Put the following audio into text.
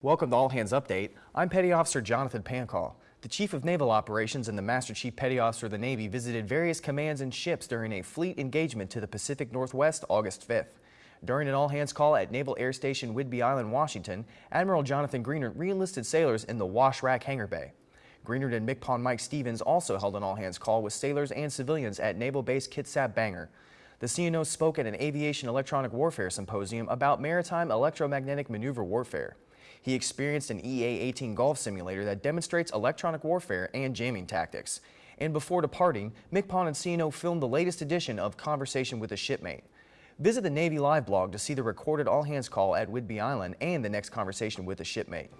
Welcome to All Hands Update. I'm Petty Officer Jonathan Pancall. The Chief of Naval Operations and the Master Chief Petty Officer of the Navy visited various commands and ships during a fleet engagement to the Pacific Northwest August 5th. During an all-hands call at Naval Air Station Whidbey Island, Washington, Admiral Jonathan Greenert re-enlisted sailors in the Wash Rack Hangar Bay. Greenert and MCPON Mike Stevens also held an all-hands call with sailors and civilians at Naval Base Kitsap Bangor. The CNO spoke at an Aviation Electronic Warfare Symposium about maritime electromagnetic maneuver warfare. He experienced an EA-18 golf simulator that demonstrates electronic warfare and jamming tactics. And before departing, MCPON and CNO filmed the latest edition of Conversation with a Shipmate. Visit the Navy Live blog to see the recorded all-hands call at Whidbey Island and the next conversation with a shipmate.